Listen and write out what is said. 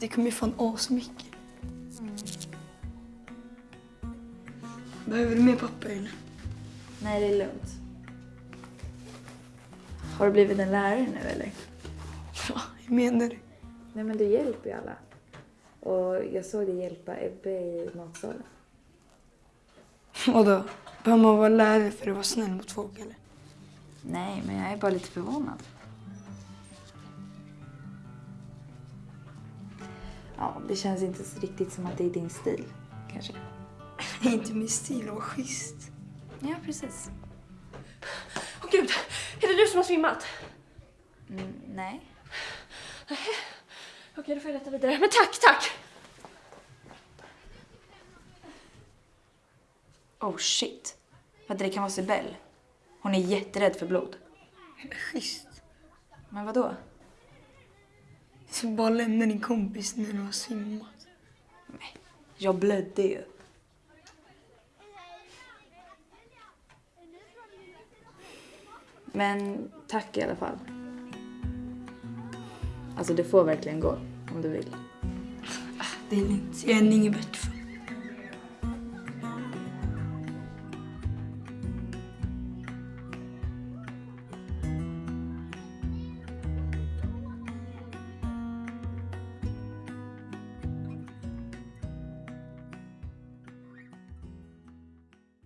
Det kommer ju fan asmycket. Behöver du mer papper eller? Nej, det är lugnt. Har du blivit en lärare nu eller? Va? Hur menar du? Nej men du hjälper ju alla. Och jag såg dig hjälpa Ebbe i matsalen. Vadå? Behöver man vara lärare för att vara snäll mot folk eller? Nej, men jag är bara lite förvånad. Ja, det känns inte så riktigt som att det är din stil, kanske. Inte min stil, vad schysst. Ja, precis. Åh gud, är det du som har svimmat? Mm, nej. Okej, då får jag leta vidare. Men tack, tack! Oh shit. Vänta, det kan vara Sibel. Hon är jätterädd för blod. Schysst. Men vad då? Så bara lämna din kompis när du har svimmat. Jag blödde ju. Men tack i alla fall. Alltså, det får verkligen gå om du vill. Det är lugnt. Jag är en Ingebert